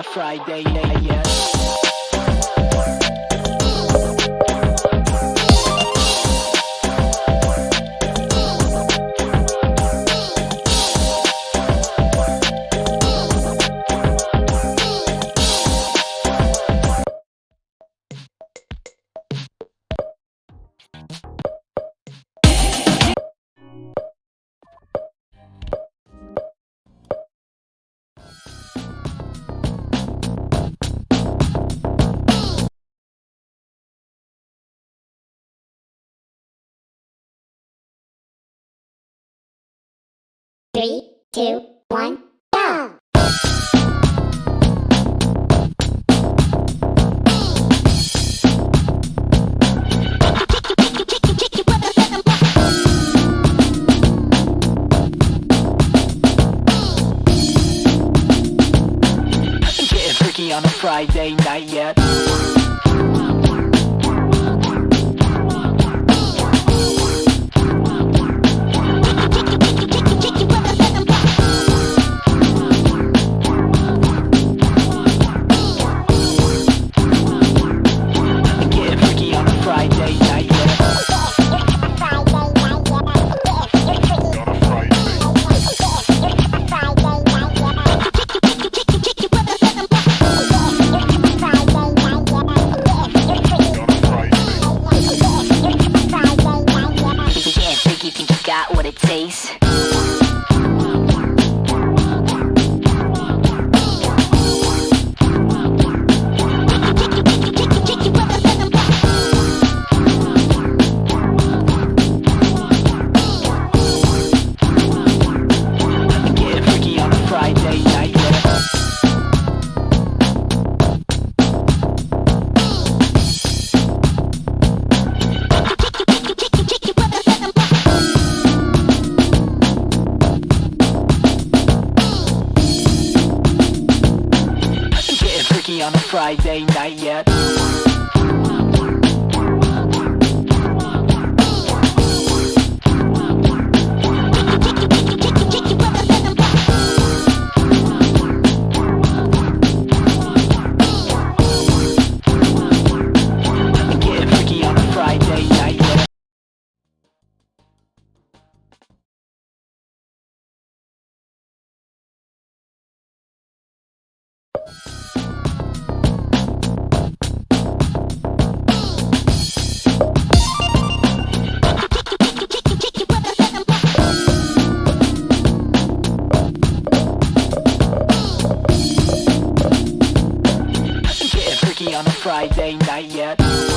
a Friday night, yeah. Three, two, one. On a Friday night yet. face. on a Friday night yet. Friday night yet.